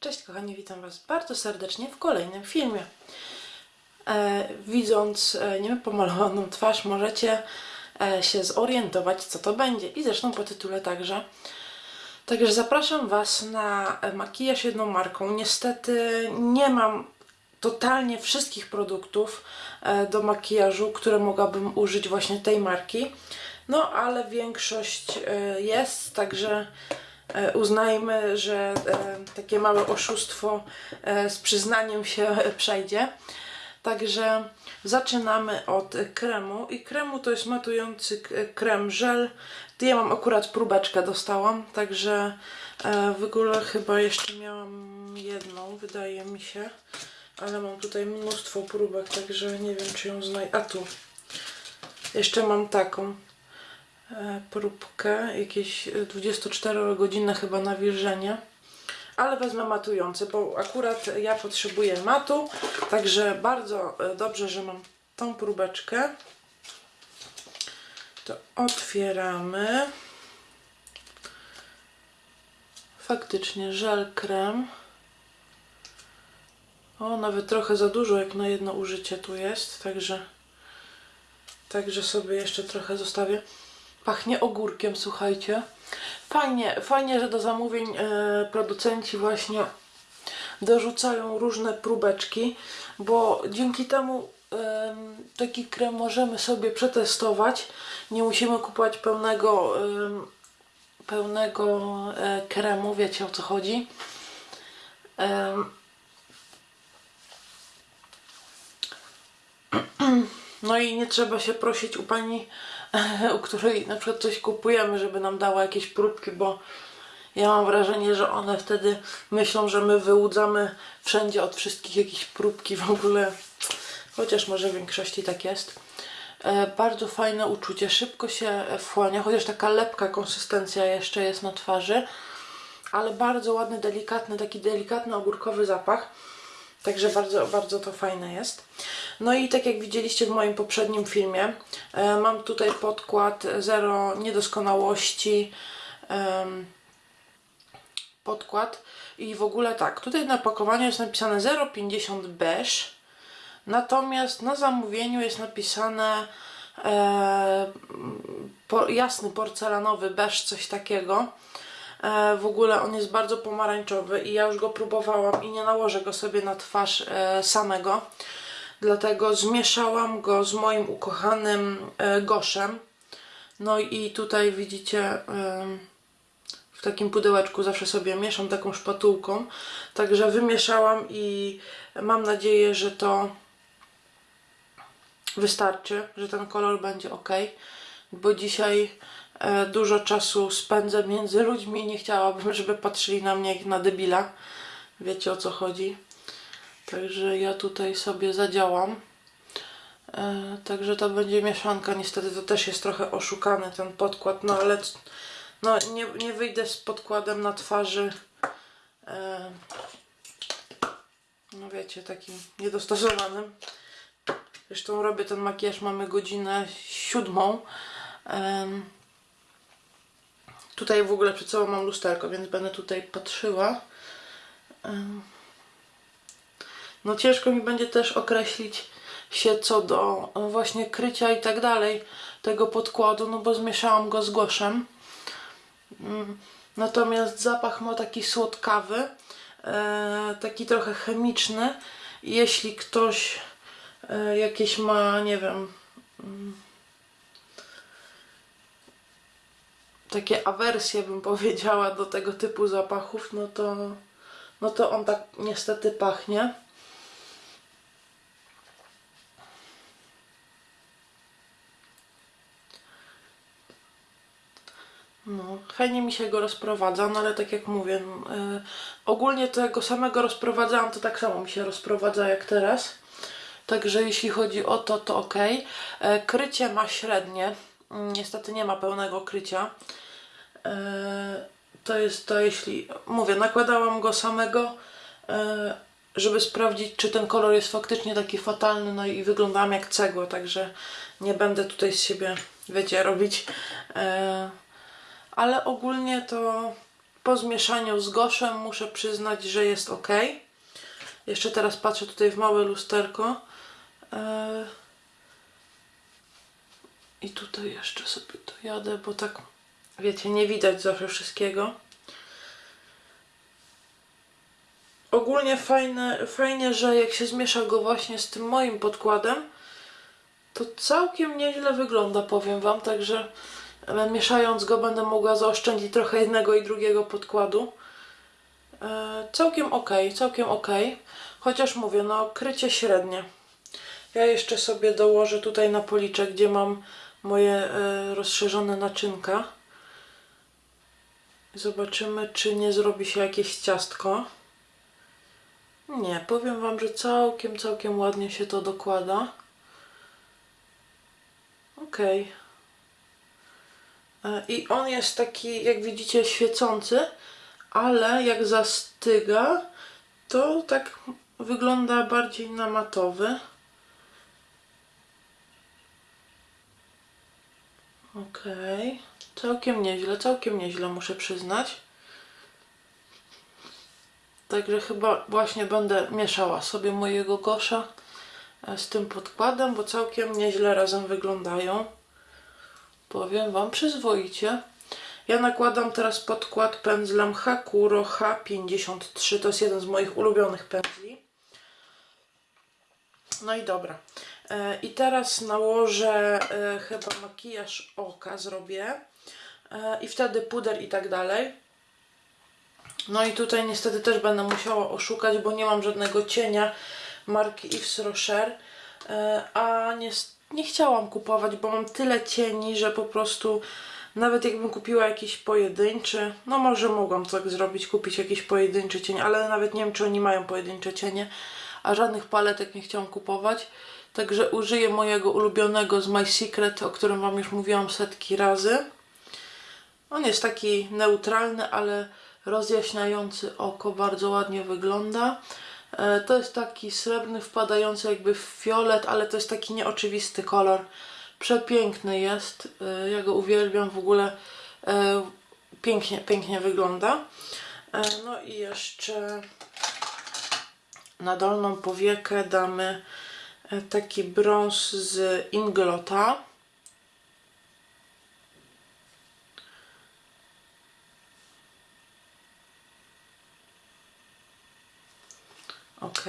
Cześć kochani, witam Was bardzo serdecznie w kolejnym filmie. E, widząc e, niepomalowaną twarz możecie e, się zorientować co to będzie i zresztą po tytule także. Także zapraszam Was na e, makijaż jedną marką. Niestety nie mam totalnie wszystkich produktów e, do makijażu, które mogłabym użyć właśnie tej marki. No ale większość e, jest, także uznajmy, że e, takie małe oszustwo e, z przyznaniem się e, przejdzie. Także zaczynamy od e, kremu i kremu to jest matujący krem żel. Ja mam akurat próbeczkę dostałam, także e, w ogóle chyba jeszcze miałam jedną, wydaje mi się. Ale mam tutaj mnóstwo próbek, także nie wiem czy ją znajdę. A tu. Jeszcze mam taką e, próbkę, jakieś e, 24-godzinne chyba nawilżenie. Ale wezmę matujący, bo akurat ja potrzebuję matu, także bardzo e, dobrze, że mam tą próbeczkę. To otwieramy. Faktycznie żel krem. O, nawet trochę za dużo jak na jedno użycie tu jest, także także sobie jeszcze trochę zostawię. Pachnie ogórkiem, słuchajcie. Fajnie, fajnie, że do zamówień e, producenci właśnie dorzucają różne próbeczki, bo dzięki temu em, taki krem możemy sobie przetestować. Nie musimy kupować pełnego pełnego e, kremu, wiecie o co chodzi. No i nie trzeba się prosić u pani, u której na przykład coś kupujemy, żeby nam dała jakieś próbki, bo ja mam wrażenie, że one wtedy myślą, że my wyłudzamy wszędzie od wszystkich jakieś próbki w ogóle. Chociaż może w większości tak jest. E, bardzo fajne uczucie, szybko się wchłania, chociaż taka lepka konsystencja jeszcze jest na twarzy, ale bardzo ładny, delikatny, taki delikatny ogórkowy zapach. Także bardzo, bardzo to fajne jest. No i tak jak widzieliście w moim poprzednim filmie, e, mam tutaj podkład Zero Niedoskonałości. podkład i w ogóle tak, tutaj na pakowaniu jest napisane 0,50 beige, natomiast na zamówieniu jest napisane e, jasny porcelanowy beige, coś takiego. E, w ogóle on jest bardzo pomarańczowy i ja już go próbowałam i nie nałożę go sobie na twarz e, samego. Dlatego zmieszałam go z moim ukochanym e, goszem. No i tutaj widzicie w takim pudełeczku zawsze sobie mieszam taką szpatułką. Także wymieszałam i mam nadzieję, że to wystarczy, że ten kolor będzie ok. Bo dzisiaj dużo czasu spędzę między ludźmi nie chciałabym, żeby patrzyli na mnie jak na debila. Wiecie o co chodzi. Także ja tutaj sobie zadziałam. E, także to będzie mieszanka. Niestety to też jest trochę oszukany ten podkład, no ale no, nie, nie wyjdę z podkładem na twarzy. E, no wiecie, takim niedostosowanym. Zresztą robię ten makijaż, mamy godzinę siódmą. Em, tutaj w ogóle przed sobą mam lusterko, więc będę tutaj patrzyła. No ciężko mi będzie też określić się co do e, właśnie krycia i tak dalej tego podkładu, no bo zmieszałam go z goszem. Mm, Natomiast zapach ma taki słodkawy, e, taki trochę chemiczny. Jeśli ktoś e, jakieś ma, nie wiem, takie awersje bym powiedziała do tego typu zapachów, no to, no to on tak niestety pachnie. No, fajnie mi się go rozprowadza, no ale tak jak mówię, no, y, ogólnie tego samego rozprowadzałam, to tak samo mi się rozprowadza jak teraz. Także jeśli chodzi o to, to ok. E, krycie ma średnie, niestety nie ma pełnego krycia. E, to jest to, jeśli mówię, nakładałam go samego, e, żeby sprawdzić, czy ten kolor jest faktycznie taki fatalny, no i wyglądałam jak cegła, także nie będę tutaj z siebie, wiecie, robić. E, ale ogólnie to po zmieszaniu z goszem muszę przyznać, że jest ok. Jeszcze teraz patrzę tutaj w małe lusterko. I tutaj jeszcze sobie to jadę, bo tak, wiecie, nie widać zawsze wszystkiego. Ogólnie fajne, fajnie, że jak się zmiesza go właśnie z tym moim podkładem, to całkiem nieźle wygląda, powiem Wam, także e, mieszając go będę mogła zaoszczędzić trochę jednego i drugiego podkładu. E, całkiem ok, całkiem ok, chociaż mówię, no krycie średnie. Ja jeszcze sobie dołożę tutaj na policzek, gdzie mam moje e, rozszerzone naczynka. Zobaczymy, czy nie zrobi się jakieś ciastko. Nie, powiem Wam, że całkiem, całkiem ładnie się to dokłada. Okej. E, I on jest taki, jak widzicie, świecący, ale jak zastyga, to tak wygląda bardziej na matowy. Okej. Całkiem nieźle, całkiem nieźle muszę przyznać. Także chyba właśnie będę mieszała sobie mojego kosza e, z tym podkładem, bo całkiem nieźle razem wyglądają. Powiem Wam przyzwoicie. Ja nakładam teraz podkład pędzlem Hakuro H53. To jest jeden z moich ulubionych pędzli. No i dobra. E, I teraz nałożę e, chyba makijaż oka zrobię. E, I wtedy puder i tak dalej. No i tutaj niestety też będę musiała oszukać, bo nie mam żadnego cienia marki Yves Rocher. A nie, nie chciałam kupować, bo mam tyle cieni, że po prostu nawet jakbym kupiła jakiś pojedynczy, no może mogłam tak zrobić, kupić jakiś pojedynczy cień, ale nawet nie wiem, czy oni mają pojedyncze cienie, a żadnych paletek nie chciałam kupować. Także użyję mojego ulubionego z My Secret, o którym Wam już mówiłam setki razy. On jest taki neutralny, ale rozjaśniający oko, bardzo ładnie wygląda. E, To jest taki srebrny, wpadający jakby w fiolet, ale to jest taki nieoczywisty kolor. Przepiękny jest, e, ja go uwielbiam w ogóle. e, Pięknie, pięknie wygląda. No i jeszcze na dolną powiekę damy taki brąz z Inglota. Ok.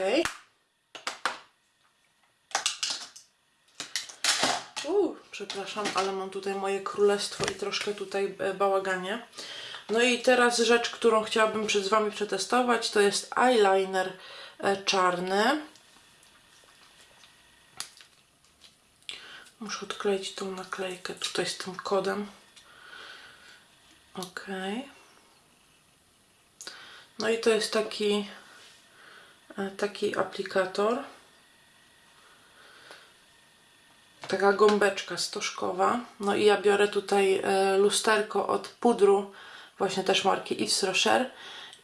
Uuu, przepraszam, ale mam tutaj moje królestwo i troszkę tutaj e, bałaganie. No i teraz rzecz, którą chciałabym przed Wami przetestować, to jest eyeliner e, czarny. Muszę odkleić tą naklejkę tutaj z tym kodem. Ok. No i to jest taki e, taki aplikator. Taka gąbeczka stożkowa. No i ja biorę tutaj e, lusterko od pudru, właśnie też marki Yves Rocher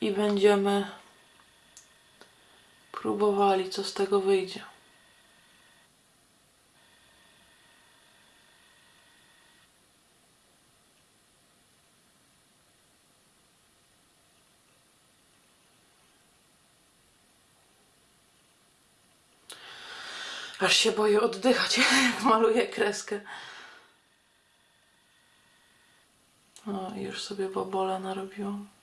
i będziemy próbowali, co z tego wyjdzie. Aż się boję oddychać, jak maluję kreskę. O, i już sobie bobola narobiłam.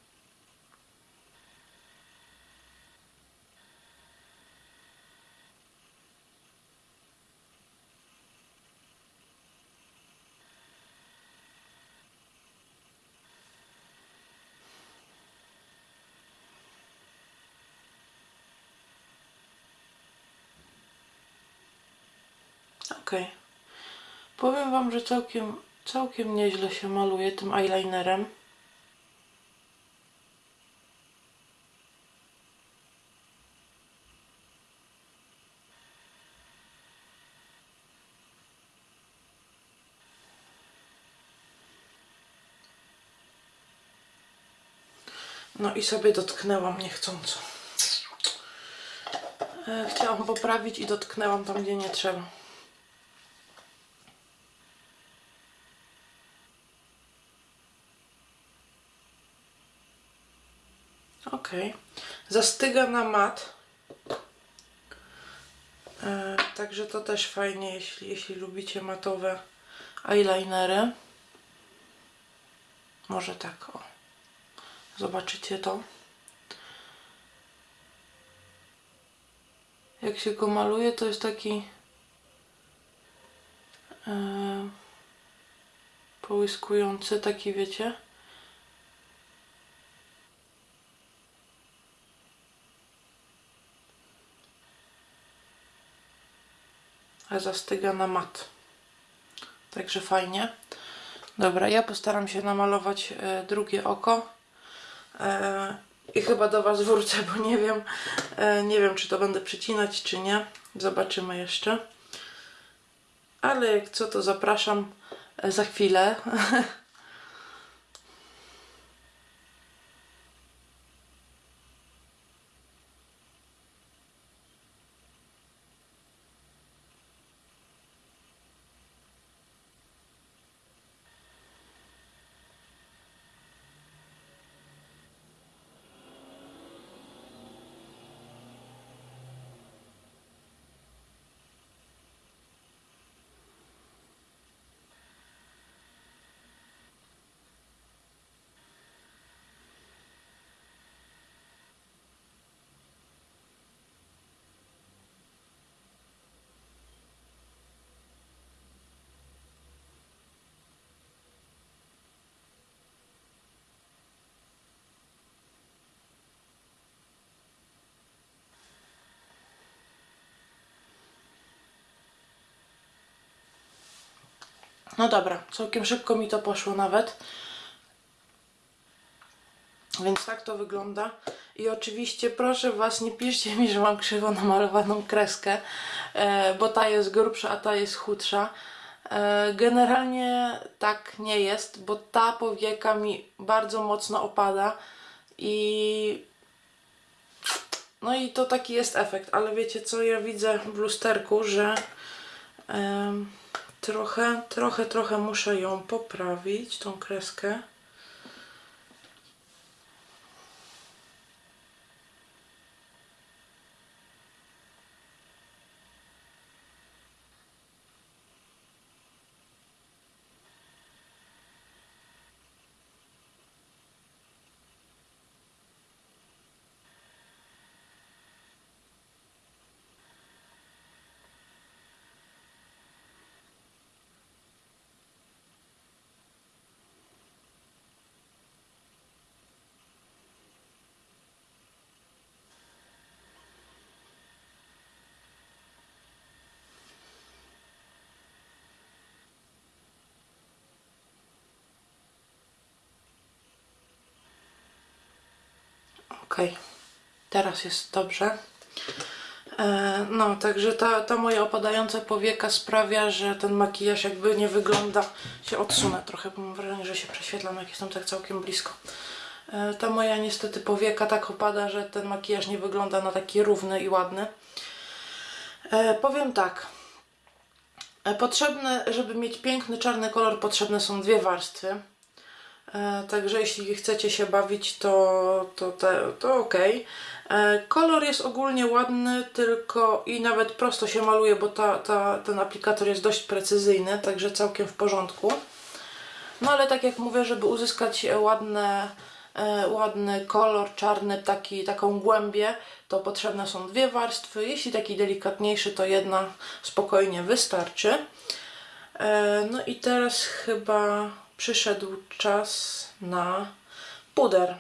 Okej. Powiem Wam, że całkiem, całkiem nieźle się maluje tym eyelinerem. No i sobie dotknęłam niechcąco. E, Chciałam poprawić i dotknęłam tam, gdzie nie trzeba. Zastyga na mat. E, także to też fajnie, jeśli, jeśli lubicie matowe eyelinery. Może tak, o. Zobaczycie to. Jak się go maluje, to jest taki e, połyskujący, taki wiecie. Zastyga na mat. Także fajnie. Dobra, ja postaram się namalować e, drugie oko. E, I chyba do Was wrócę, bo nie wiem, e, nie wiem, czy to będę przycinać, czy nie. Zobaczymy jeszcze. Ale jak co, to zapraszam za chwilę. No dobra, całkiem szybko mi to poszło nawet. Więc tak to wygląda. I oczywiście proszę Was, nie piszcie mi, że mam krzywo namalowaną kreskę, e, bo ta jest grubsza, a ta jest chudsza. E, generalnie tak nie jest, bo ta powieka mi bardzo mocno opada i no i to taki jest efekt, ale wiecie co, ja widzę w lusterku, że trochę, trochę, trochę muszę ją poprawić, tą kreskę. Okej, teraz jest dobrze. E, no, także ta, ta moja opadająca powieka sprawia, że ten makijaż jakby nie wygląda, się odsunę trochę, bo mam wrażenie, że się prześwietlam, jak jestem tak całkiem blisko. E, ta moja niestety powieka tak opada, że ten makijaż nie wygląda na taki równy i ładny. E, powiem tak. Potrzebne, żeby mieć piękny czarny kolor, potrzebne są dwie warstwy. E, Także jeśli chcecie się bawić, to, to, te, to ok. Kolor jest ogólnie ładny, tylko i nawet prosto się maluje, bo ta, ta, ten aplikator jest dość precyzyjny, także całkiem w porządku. No ale tak jak mówię, żeby uzyskać ładne, e, ładny kolor czarny, taki, taką głębię, to potrzebne są dwie warstwy. Jeśli taki delikatniejszy, to jedna spokojnie wystarczy. E, No i teraz chyba przyszedł czas na puder.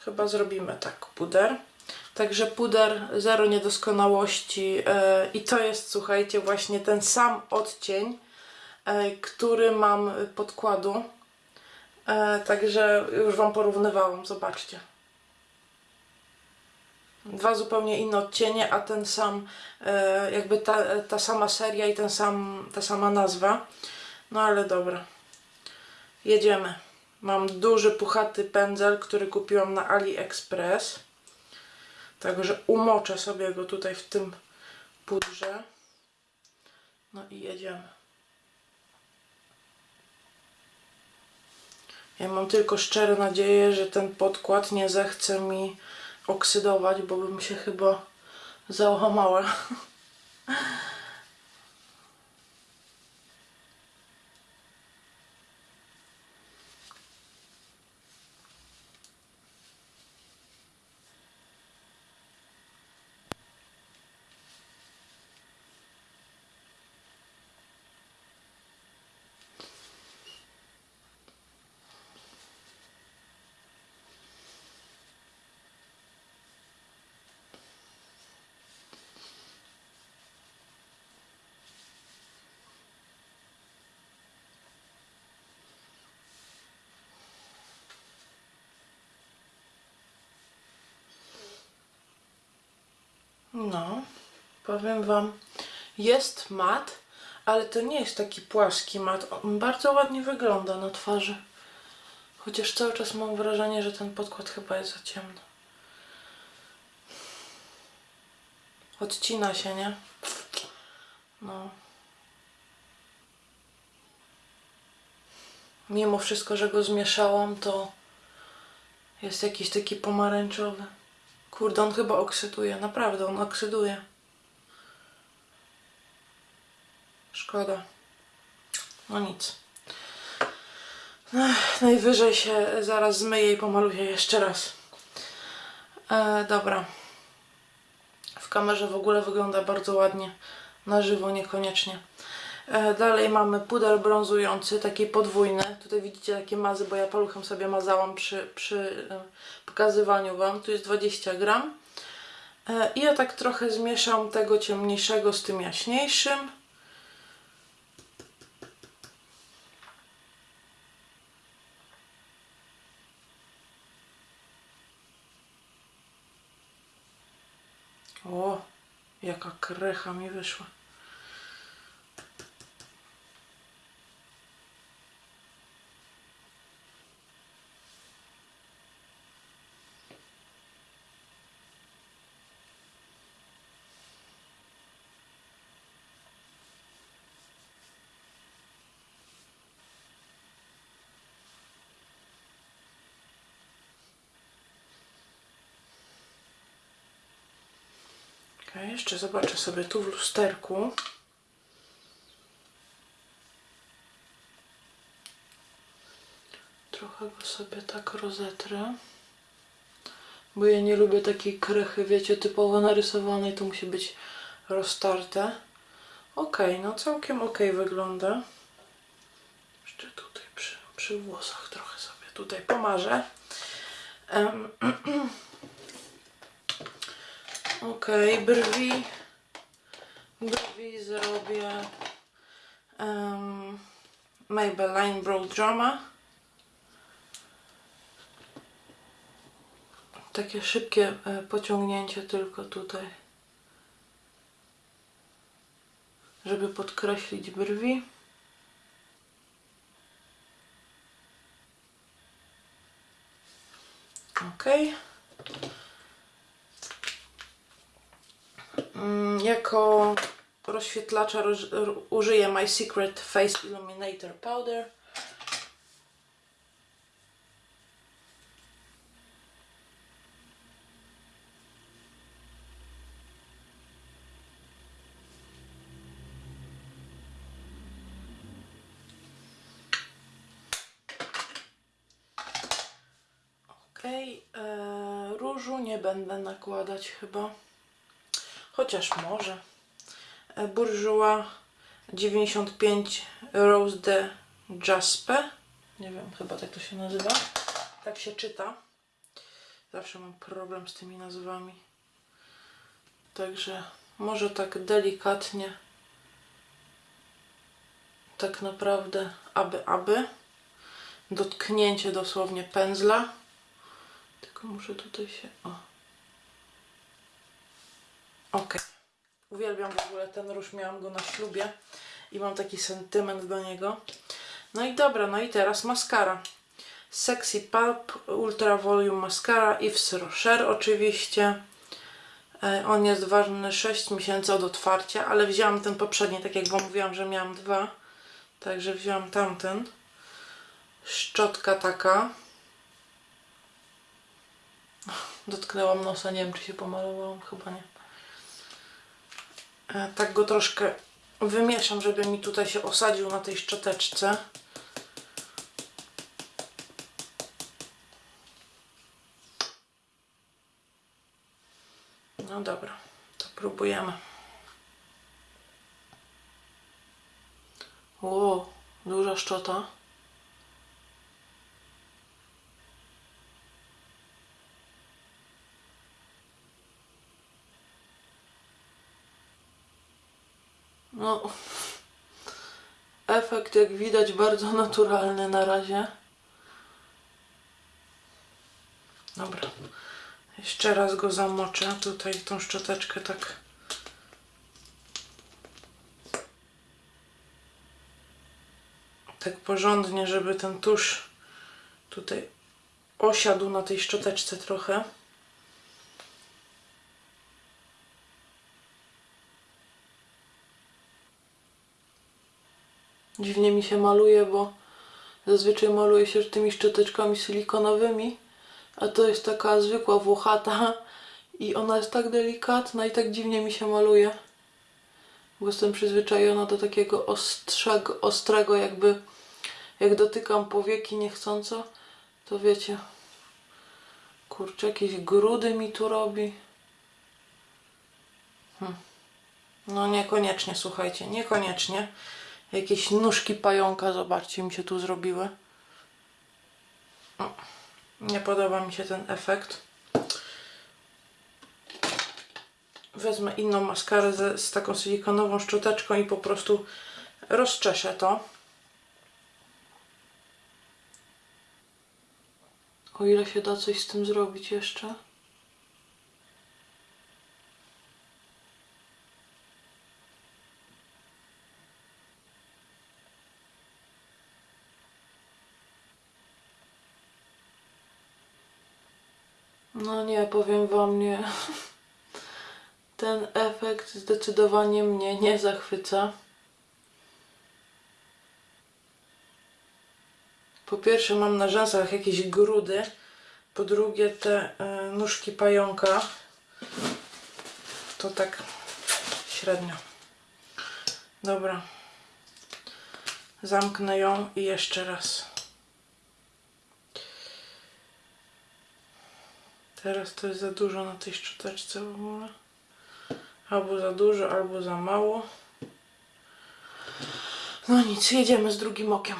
Chyba zrobimy tak, puder. Także puder, zero niedoskonałości e, i to jest, słuchajcie, właśnie ten sam odcień, e, który mam podkładu. E, także już Wam porównywałam, zobaczcie. Dwa zupełnie inne odcienie, a ten sam, jakby ta, ta sama seria i ten sam, ta sama nazwa. No ale dobra. Jedziemy. Mam duży, puchaty pędzel, który kupiłam na AliExpress. Także umoczę sobie go tutaj w tym pudrze. No i jedziemy. Ja mam tylko szczere nadzieję, że ten podkład nie zechce mi oksydować, bo bym się chyba załamała. No, powiem Wam, jest mat, ale to nie jest taki płaski mat. On bardzo ładnie wygląda na twarzy. Chociaż cały czas mam wrażenie, że ten podkład chyba jest za ciemny. Odcina się, nie? No. Mimo wszystko, że go zmieszałam, to jest jakiś taki pomarańczowy. Kurde, on chyba oksyduje. Naprawdę, on oksyduje. Szkoda. No nic. Ech, najwyżej się zaraz zmyję i pomaluję jeszcze raz. E, dobra. W kamerze w ogóle wygląda bardzo ładnie. Na żywo niekoniecznie. E, dalej mamy puder brązujący, taki podwójny. Tutaj widzicie takie mazy, bo ja paluchem sobie mazałam przy, przy e, pokazywaniu Wam. Tu jest 20 gram. E, I ja tak trochę zmieszam tego ciemniejszego z tym jaśniejszym. O, jaka krecha mi wyszła. Okej, jeszcze zobaczę sobie tu w lusterku. Trochę go sobie tak rozetrę. Bo ja nie lubię takiej krechy, wiecie, typowo narysowanej. To musi być roztarte. Okej, no całkiem okej wygląda. Jeszcze tutaj przy, przy włosach trochę sobie tutaj pomarzę. Em, Okej, brwi. Brwi zrobię um, Maybelline Brow Drama. Takie szybkie e, pociągnięcie tylko tutaj. Żeby podkreślić brwi. Okej. Jako rozświetlacza użyję My Secret Face Illuminator Powder. Okej, e, różu nie będę nakładać chyba. Chociaż może. E, Bourjois 95 Rose de Jaspe. Nie wiem, chyba tak to się nazywa. Tak się czyta. Zawsze mam problem z tymi nazwami. Także może tak delikatnie. Tak naprawdę, aby, aby. Dotknięcie dosłownie pędzla. Tylko muszę tutaj się. O. Okej. Uwielbiam w ogóle ten róż, miałam go na ślubie i mam taki sentyment do niego. No i dobra, no i teraz maskara. Sexy Pulp Ultra Volume Mascara Yves Rocher oczywiście. E, On jest ważny 6 miesięcy od otwarcia, ale wzięłam ten poprzedni, tak jak Wam mówiłam, że miałam dwa. Także wzięłam tamten. szczotka taka. Dotknęłam nosa, nie wiem czy się pomalowałam, chyba nie. E, Tak go troszkę wymieszam, żeby mi tutaj się osadził na tej szczoteczce. No dobra, to próbujemy. O, duża szczota. No, efekt jak widać bardzo naturalny na razie. Dobra, jeszcze raz go zamoczę. Tutaj tą szczoteczkę tak. Tak porządnie, żeby ten tusz tutaj osiadł na tej szczoteczce trochę. Dziwnie mi się maluje, bo zazwyczaj maluje się tymi szczoteczkami silikonowymi, a to jest taka zwykła włochata i ona jest tak delikatna i tak dziwnie mi się maluje. Bo jestem przyzwyczajona do takiego ostrzego, ostrego, jakby jak dotykam powieki niechcąco, to wiecie, kurczę, jakieś grudy mi tu robi. Hm. No niekoniecznie, słuchajcie, niekoniecznie. Jakieś nóżki pająka, zobaczcie, mi się tu zrobiły. Nie podoba mi się ten efekt. Wezmę inną maskarę z taką silikonową szczoteczką i po prostu rozczeszę to. O ile się da coś z tym zrobić jeszcze. No nie, powiem wam nie. Ten efekt zdecydowanie mnie nie zachwyca. Po pierwsze mam na rzęsach jakieś grudy. Po drugie te y, nóżki pająka. To tak średnio. Dobra. Zamknę ją i jeszcze raz. Teraz to jest za dużo na tej szczoteczce w ogóle. Albo za dużo, albo za mało. No nic, jedziemy z drugim okiem.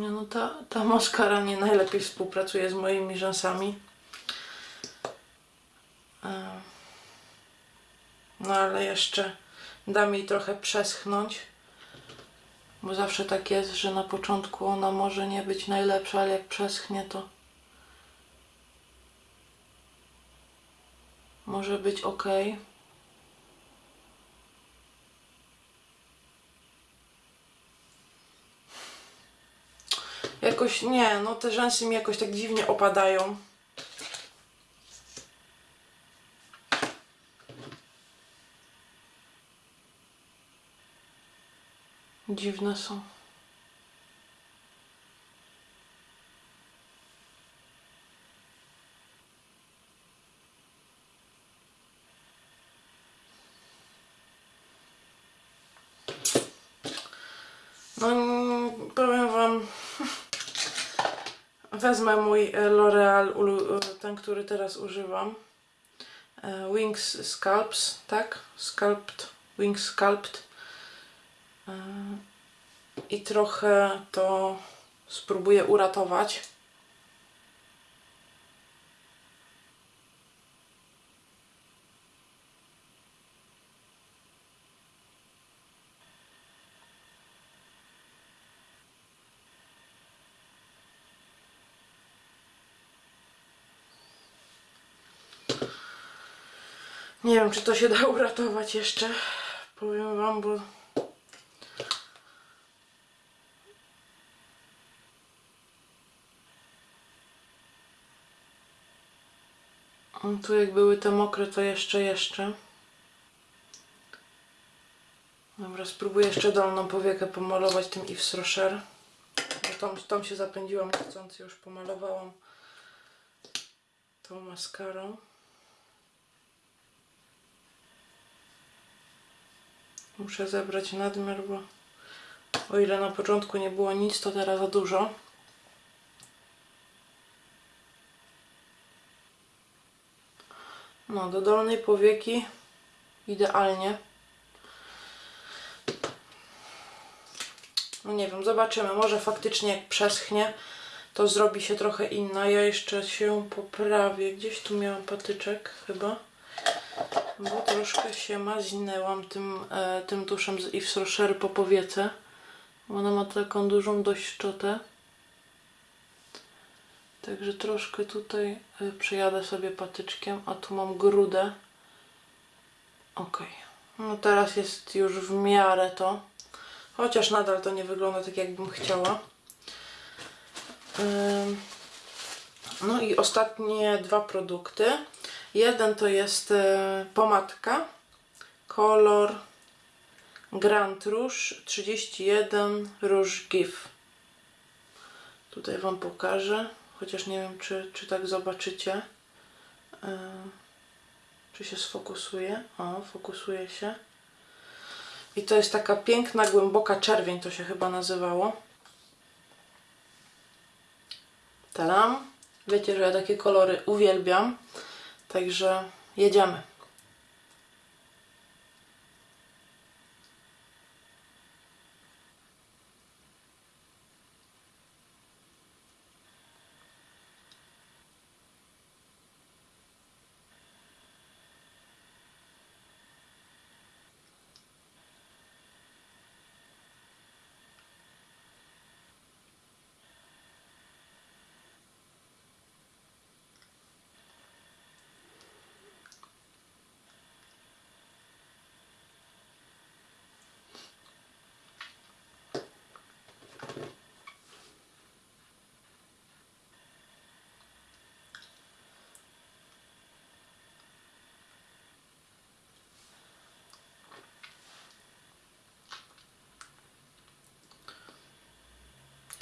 Nie no, ta, ta maskara nie najlepiej współpracuje z moimi rzęsami. No ale jeszcze dam jej trochę przeschnąć. Bo zawsze tak jest, że na początku ona może nie być najlepsza, ale jak przeschnie to może być ok. Jakoś nie, no te rzęsy mi jakoś tak dziwnie opadają. Dziwne są. No, mm, powiem wam, wezmę mój e, L'Oreal, e, ten, który teraz używam. E, Wings Sculpts, tak? Sculpt, Wings Sculpt. I trochę to spróbuję uratować. Nie wiem, czy to się da uratować jeszcze. Powiem wam, bo... Tu jak były te mokre, to jeszcze, jeszcze. Dobra, spróbuję jeszcze dolną powiekę pomalować tym Yves Rocher. Tą, tą się zapędziłam niechcący, już pomalowałam tą maskarą. Muszę zebrać nadmiar, bo o ile na początku nie było nic, to teraz za dużo. No, do dolnej powieki idealnie. No nie wiem, zobaczymy. Może faktycznie jak przeschnie, to zrobi się trochę inna. Ja jeszcze się poprawię. Gdzieś tu miałam patyczek chyba. Bo troszkę się mazinęłam tym, e, tym tuszem z Yves Rocher po powiece. Ona ma taką dużą dość szczotę. Także troszkę tutaj y, przejadę sobie patyczkiem, a tu mam grudę. Ok. No teraz jest już w miarę to. Chociaż nadal to nie wygląda tak, jakbym chciała. Ym, No i ostatnie dwa produkty. Jeden to jest e, pomadka. Kolor Grand Rouge 31 Rouge GIF. Tutaj Wam pokażę. Chociaż nie wiem, czy, czy tak zobaczycie. Yy, czy się sfokusuje? O, fokusuje się. I to jest taka piękna, głęboka czerwień, to się chyba nazywało. Talam. Wiecie, że ja takie kolory uwielbiam. Także jedziemy.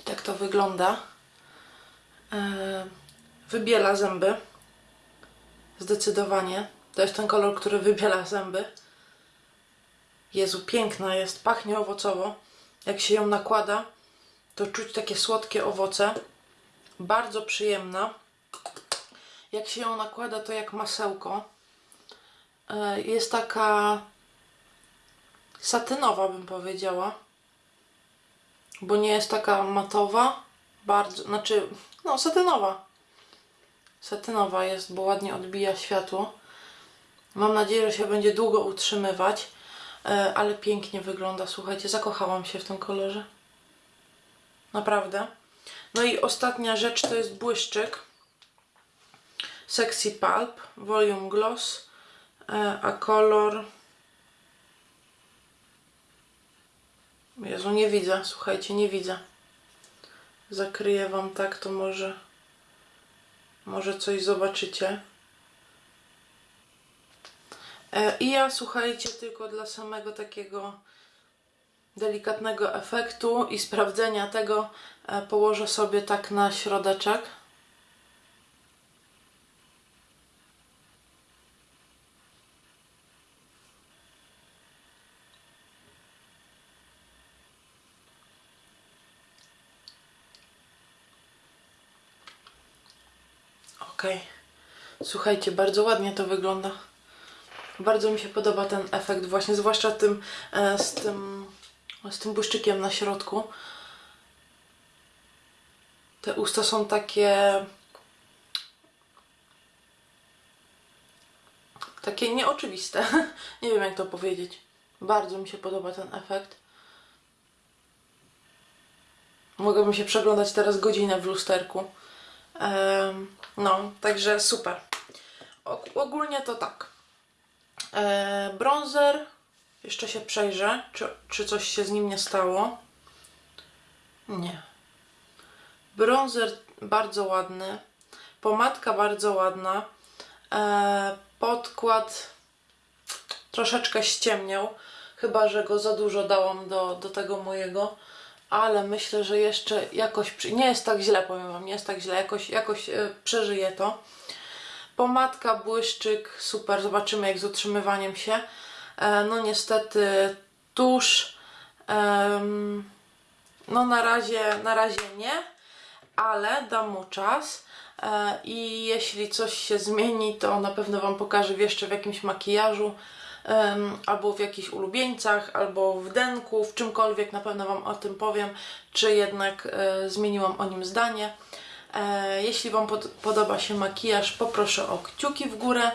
Tak to wygląda. E, Wybiela zęby. Zdecydowanie. To jest ten kolor, który wybiela zęby. Jezu, piękna jest. Pachnie owocowo. Jak się ją nakłada, to czuć takie słodkie owoce. Bardzo przyjemna. Jak się ją nakłada, to jak masełko. E, Jest taka satynowa, bym powiedziała bo nie jest taka matowa, bardzo, znaczy, no satynowa. Satynowa jest, bo ładnie odbija światło. Mam nadzieję, że się będzie długo utrzymywać, e, ale pięknie wygląda, słuchajcie, zakochałam się w tym kolorze. Naprawdę. No i ostatnia rzecz to jest błyszczyk. Sexy Pulp, Volume Gloss, e, a kolor Jezu, nie widzę, słuchajcie, nie widzę. Zakryję wam tak, to może może coś zobaczycie. E, I ja, słuchajcie, tylko dla samego takiego delikatnego efektu i sprawdzenia tego e, położę sobie tak na środeczek. Okej. Słuchajcie, bardzo ładnie to wygląda. Bardzo mi się podoba ten efekt, właśnie zwłaszcza tym, e, z tym, z tym błyszczykiem na środku. Te usta są takie. Takie nieoczywiste. Nie wiem, jak to powiedzieć. Bardzo mi się podoba ten efekt. Mogłabym się przeglądać teraz godzinę w lusterku. Em, no, także super. Og- ogólnie to tak. E, bronzer. Jeszcze się przejrzę, czy, czy coś się z nim nie stało. Nie. Bronzer bardzo ładny. Pomadka bardzo ładna. E, podkład troszeczkę ściemniał. Chyba, że go za dużo dałam do, do tego mojego. Ale myślę, że jeszcze jakoś. Nie jest tak źle, powiem Wam, nie jest tak źle. Jakoś, jakoś e, przeżyję to. Pomadka, błyszczyk, super. Zobaczymy jak z utrzymywaniem się. E, no niestety tusz. no na razie, na razie nie, ale dam mu czas. E, I jeśli coś się zmieni, to na pewno Wam pokażę jeszcze w jakimś makijażu, albo w jakichś ulubieńcach, albo w denku, w czymkolwiek. Na pewno Wam o tym powiem, czy jednak e, zmieniłam o nim zdanie. E, jeśli Wam pod, podoba się makijaż, poproszę o kciuki w górę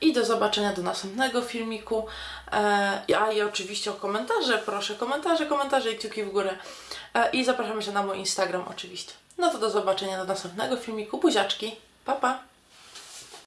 i do zobaczenia do następnego filmiku. E, a i oczywiście o komentarze, proszę komentarze, komentarze i kciuki w górę. I zapraszam się na mój Instagram oczywiście. No to do zobaczenia do następnego filmiku. Buziaczki, pa pa!